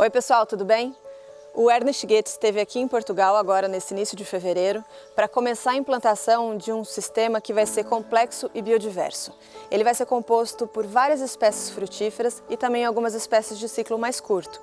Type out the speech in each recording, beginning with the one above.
Oi pessoal, tudo bem? O Ernest Goethe esteve aqui em Portugal agora nesse início de fevereiro para começar a implantação de um sistema que vai ser complexo e biodiverso. Ele vai ser composto por várias espécies frutíferas e também algumas espécies de ciclo mais curto.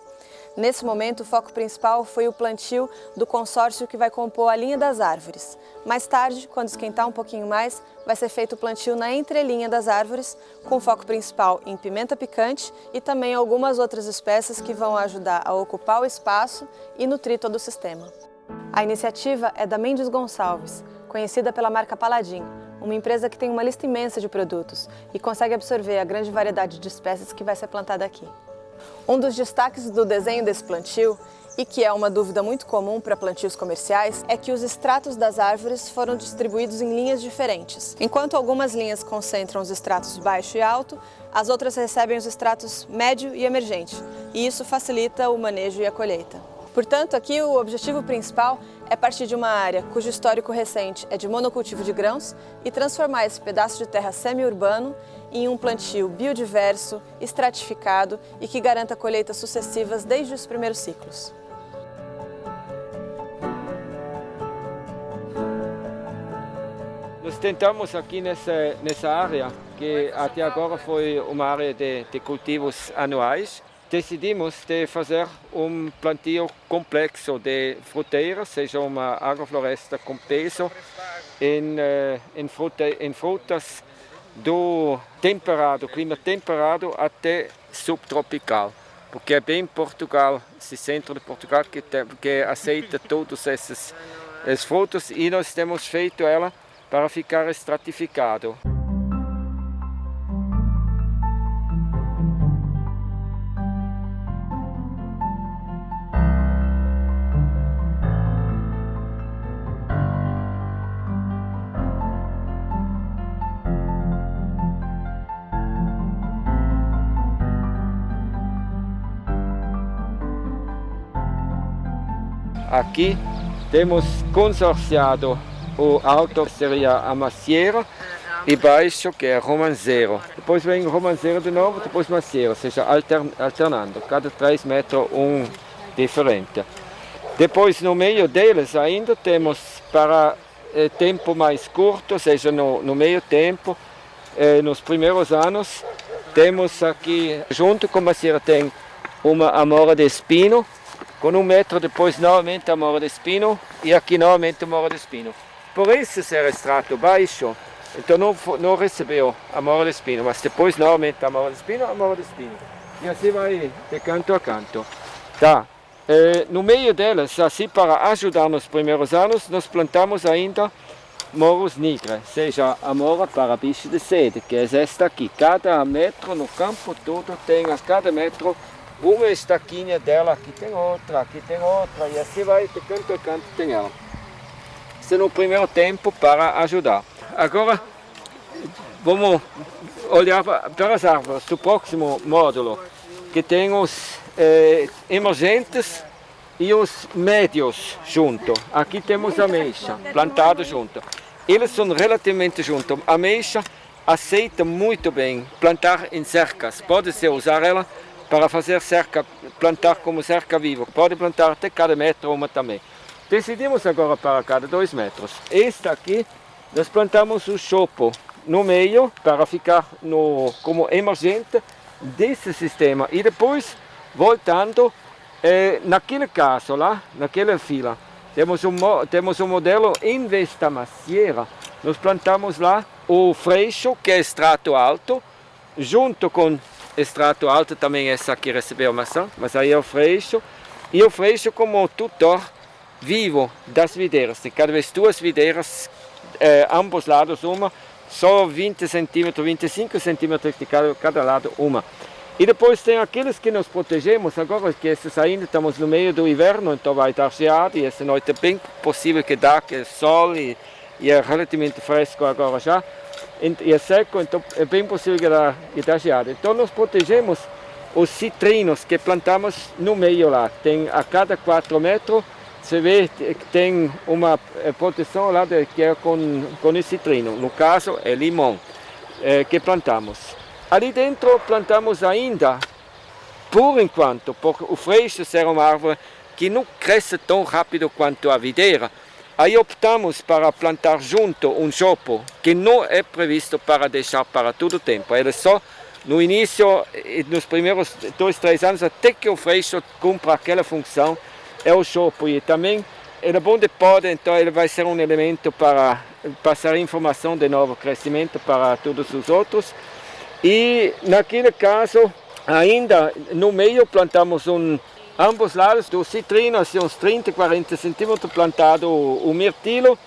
Nesse momento, o foco principal foi o plantio do consórcio que vai compor a linha das árvores. Mais tarde, quando esquentar um pouquinho mais, vai ser feito o plantio na entrelinha das árvores, com foco principal em pimenta picante e também algumas outras espécies que vão ajudar a ocupar o espaço e nutrir todo o sistema. A iniciativa é da Mendes Gonçalves, conhecida pela marca Paladin, uma empresa que tem uma lista imensa de produtos e consegue absorver a grande variedade de espécies que vai ser plantada aqui. Um dos destaques do desenho desse plantio, e que é uma dúvida muito comum para plantios comerciais, é que os extratos das árvores foram distribuídos em linhas diferentes. Enquanto algumas linhas concentram os extratos baixo e alto, as outras recebem os extratos médio e emergente, e isso facilita o manejo e a colheita. Portanto, aqui o objetivo principal é partir de uma área cujo histórico recente é de monocultivo de grãos e transformar esse pedaço de terra semi-urbano em um plantio biodiverso, estratificado e que garanta colheitas sucessivas desde os primeiros ciclos. Nós tentamos aqui nessa, nessa área, que até agora foi uma área de, de cultivos anuais, decidimos de fazer um plantio complexo de fruteiras, seja uma agrofloresta com peso em, eh, em, em frutas do temperado, clima temperado até subtropical, porque é bem Portugal, esse centro de Portugal que, tem, que aceita todos esses, esses frutos e nós temos feito ela para ficar estratificado. Aqui temos consorciado o alto seria a macieira e baixo que é romanceiro. Depois vem romanceiro de novo, depois macieira, ou seja, alternando, cada 3 metros um diferente. Depois no meio deles ainda temos para eh, tempo mais curto, ou seja, no, no meio tempo, eh, nos primeiros anos, temos aqui, junto com a macieira tem uma amora de espino, com um metro depois novamente a mora de espino e aqui novamente a mora de espino. Por esse ser extrato baixo, então não, não recebeu a mora de espino, mas depois novamente a mora de espino, a mora de espino. E assim vai de canto a canto. Tá. Eh, no meio delas, assim para ajudar nos primeiros anos, nós plantamos ainda moros nigre, seja a mora para bicho de sede, que é esta aqui. Cada metro no campo todo tem a cada metro uma estaquinha dela, aqui tem outra, aqui tem outra, e assim vai de canto a canto tem ela. Isso é no primeiro tempo para ajudar. Agora vamos olhar para as árvores do próximo módulo, que tem os eh, emergentes e os médios junto. Aqui temos a ameixa, plantado junto. Eles são relativamente juntos. A ameixa aceita muito bem plantar em cercas. Pode-se usar ela para fazer cerca, plantar como cerca viva. Pode plantar até cada metro uma também. Decidimos agora para cada dois metros. Esta aqui, nós plantamos o chopo no meio para ficar no, como emergente desse sistema. E depois, voltando, eh, naquele caso lá, naquela fila, temos um, temos um modelo da macieira. Nós plantamos lá o freixo, que é extrato alto, junto com extrato alto também essa aqui recebeu maçã, mas aí é o freixo. E o freixo como tutor vivo das videiras. Tem cada vez duas videiras, eh, ambos lados uma, só 20 centímetros, 25 centímetros de cada, cada lado uma. E depois tem aqueles que nós protegemos agora, que esses ainda estamos no meio do inverno, então vai estar geado, e essa noite é bem possível que dá, que é sol e, e é relativamente fresco agora já e é seco, então é bem possível que dá, que dá geada. Então nós protegemos os citrinos que plantamos no meio lá. Tem a cada 4 metros, você vê que tem uma eh, proteção lá de, que é com, com o citrino. No caso é limão é, que plantamos. Ali dentro plantamos ainda por enquanto, porque o freixo será uma árvore que não cresce tão rápido quanto a videira, aí optamos para plantar junto um chopo que não é previsto para deixar para todo o tempo. Ele só no início, nos primeiros dois, três anos, até que o freixo cumpra aquela função, é o chopo. E também ele é bom de poda, então ele vai ser um elemento para passar informação de novo crescimento para todos os outros. E naquele caso, ainda no meio plantamos um, ambos lados do citrino, assim uns 30, 40 centímetros plantado o, o mirtilo.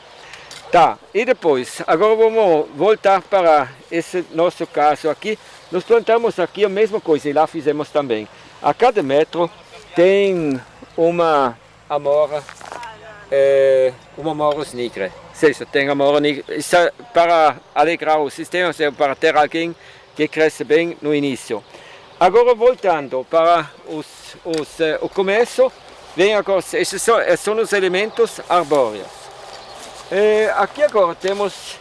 Tá, e depois, agora vamos voltar para esse nosso caso aqui. Nós plantamos aqui a mesma coisa e lá fizemos também. A cada metro tem uma amora, é, uma moros nigra. Ou seja, tem amora nigra. Isso é para alegrar o sistema, para ter alguém que cresce bem no início. Agora voltando para os, os, uh, o começo, vem agora, esses são, são os elementos arbóreos. Eh, aqui agora temos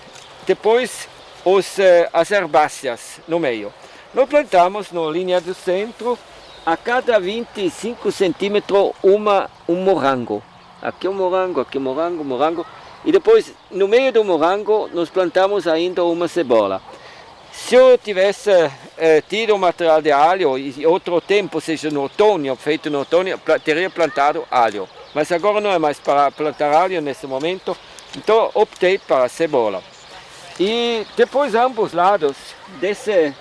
depois os, eh, as herbáceas no meio. Nós plantamos na linha do centro a cada 25 centímetros uma, um morango. Aqui um morango, aqui um morango, morango. E depois no meio do morango nós plantamos ainda uma cebola. Se eu tivesse eh, tido material de alho e outro tempo, seja no outono, feito no outono, teria plantado alho. Mas agora não é mais para plantar alho nesse momento, então optei para cebola. E depois ambos lados dessa eh,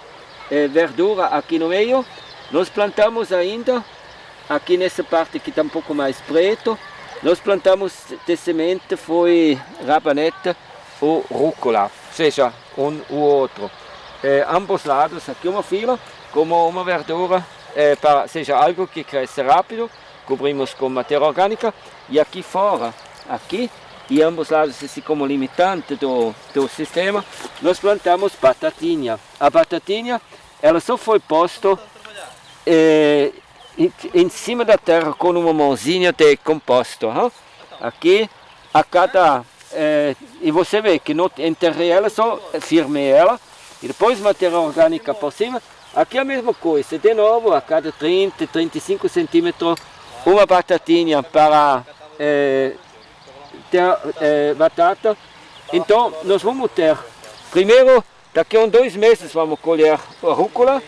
verdura aqui no meio, nós plantamos ainda, aqui nessa parte que está um pouco mais preto, nós plantamos de semente, foi rabanete ou rúcula, seja, um ou outro eh, ambos lados, aqui uma fila, como uma verdura, eh, para, seja algo que cresce rápido, cobrimos com matéria orgânica, e aqui fora, aqui, e ambos lados, assim como limitante do, do sistema, nós plantamos batatinha. A batatinha, ela só foi posta eh, em, em, cima da terra com uma mãozinha de composto. Hein? Aqui, a cada... Eh, e você vê que não enterrei ela, só firmei ela, e depois matéria orgânica por cima. Aqui é a mesma coisa, de novo, a cada 30, 35 centímetros, uma batatinha para é, ter é, batata. Então, nós vamos ter, primeiro, daqui a uns dois meses vamos colher a rúcula,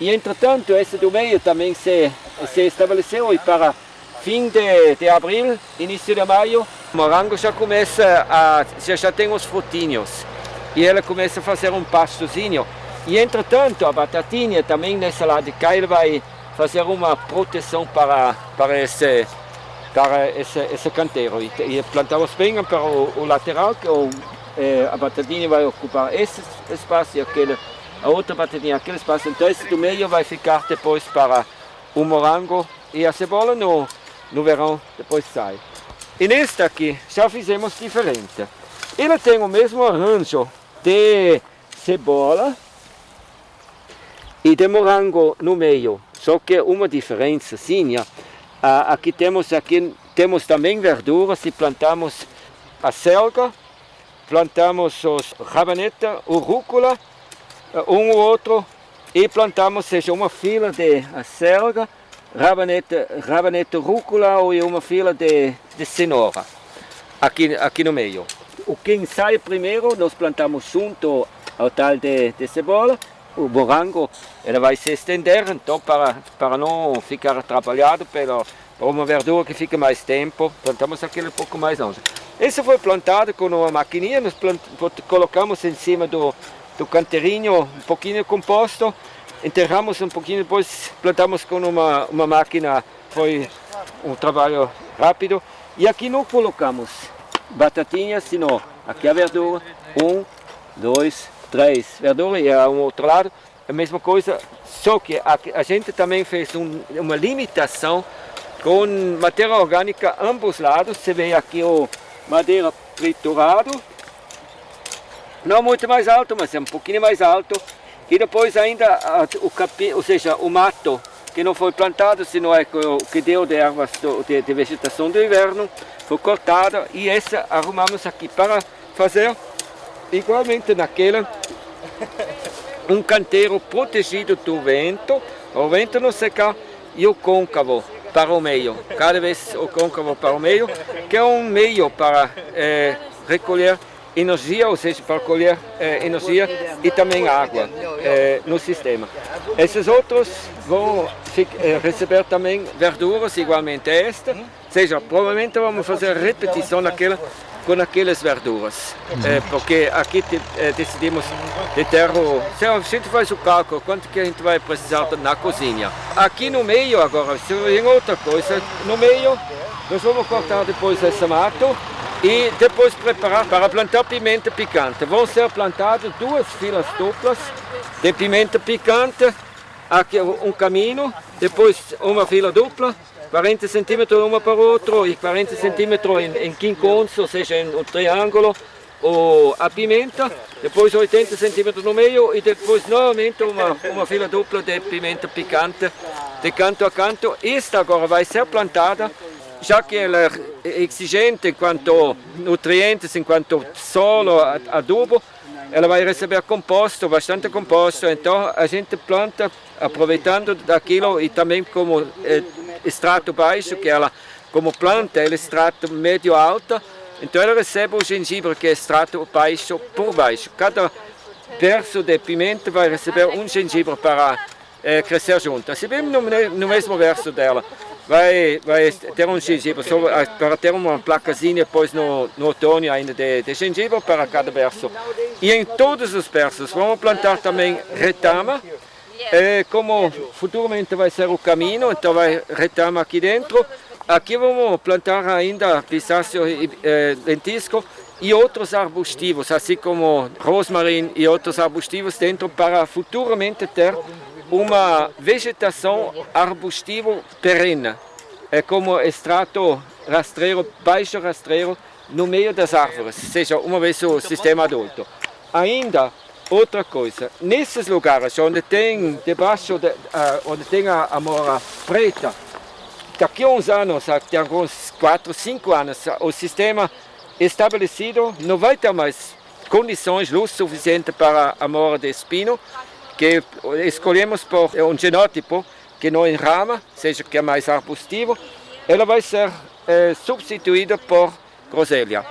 e entretanto, esse do meio também se, se estabeleceu e para fim de, de abril, início de maio, o morango já começa a, já, já tem os frutinhos e ela começa a fazer um pastozinho. E entretanto a batatinha também nesse lado de cá ele vai fazer uma proteção para, para esse para esse, esse canteiro. E, e plantamos bem para o, o lateral, que o, é, a batatinha vai ocupar esse espaço e aquele, a outra batatinha aquele espaço. Então esse do meio vai ficar depois para o morango e a cebola no, no verão depois sai. E neste aqui já fizemos diferente. Ele tem o mesmo arranjo de cebola e de morango no meio. Só que uma diferença, sim, aqui temos aqui temos também verduras e plantamos a selga, plantamos os rabaneta, o rúcula, um ou outro, e plantamos seja uma fila de selga, rabaneta, rabaneta rúcula ou uma fila de, de cenoura aqui, aqui no meio o que sai primeiro nós plantamos junto ao tal de, de cebola, o morango ele vai se estender, então para, para não ficar atrapalhado pela, uma verdura que fica mais tempo, plantamos aquele um pouco mais longe. Esse foi plantado com uma maquininha, nós plant, colocamos em cima do, do canteirinho um pouquinho de composto, enterramos um pouquinho, depois plantamos com uma, uma máquina, foi um trabalho rápido, e aqui não colocamos batatinha, senão aqui a verdura, um, dois, três. Verdura e ao outro lado. A mesma coisa, só que a, a gente também fez um, uma limitação com matéria orgânica ambos lados, você vê aqui o madeira triturado, não muito mais alto, mas é um pouquinho mais alto, e depois ainda o capim, ou seja, o mato que não foi plantado, senão é o que deu de ervas de, de vegetação do inverno, foi cortada e essa arrumamos aqui para fazer igualmente naquela. Um canteiro protegido do vento, o vento não secar e o côncavo para o meio, cada vez o côncavo para o meio, que é um meio para é, recolher energia, ou seja, para colher é, energia e também água é, no sistema. Esses outros vão é, receber também verduras igualmente a esta, ou seja, provavelmente vamos fazer repetição naquela com aquelas verduras, é, porque aqui te, decidimos de ter o... A gente faz o cálculo, quanto que a gente vai precisar na cozinha. Aqui no meio agora, se vem outra coisa, no meio nós vamos cortar depois esse mato e depois preparar para plantar pimenta picante. Vão ser plantadas duas filas duplas de pimenta picante, aqui um caminho, depois uma fila dupla, 40 centímetros uma para o outro e 40 centímetros em, em quinconço, ou seja, em um triângulo, o, a pimenta, depois 80 centímetros no meio e depois novamente uma, uma fila dupla de pimenta picante de canto a canto. Esta agora vai ser plantada já que ela é exigente enquanto nutrientes, enquanto solo, adubo, ela vai receber composto, bastante composto, então a gente planta aproveitando daquilo e também como é, extrato baixo, que ela como planta é extrato médio alto, então ela recebe o gengibre que é extrato baixo por baixo. Cada verso de pimenta vai receber um gengibre para é, crescer junto. Assim bem no, no mesmo verso dela vai, vai ter um gengibre, só para ter uma placazinha depois no, no outono ainda de, de gengibre para cada verso. E em todos os versos vamos plantar também retama, é, como futuramente vai ser o caminho, então vai retama aqui dentro. Aqui vamos plantar ainda pistácio e é, lentisco e outros arbustivos, assim como rosmarin e outros arbustivos dentro para futuramente ter uma vegetação arbustiva perene. É como extrato rastreiro, baixo rastreiro, no meio das árvores, seja uma vez o sistema adulto. Ainda outra coisa, nesses lugares onde tem debaixo, de, uh, onde tem a, a mora preta, daqui a uns anos, daqui a uns 4, 5 anos, o sistema estabelecido não vai ter mais condições, luz suficiente para a mora de espino, que escolhemos por um genótipo que não enrama, seja que é mais arbustivo, ela vai ser é, substituída por groselha.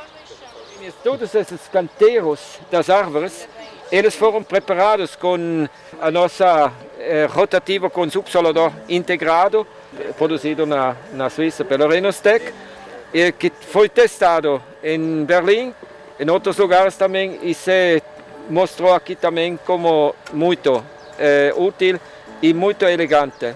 Todos esses canteiros das árvores, eles foram preparados com a nossa é, rotativa com subsolador integrado, produzido na, na Suíça pela Renostec, e que foi testado em Berlim, em outros lugares também, e se mostrou aqui também como muito é, útil e muito elegante.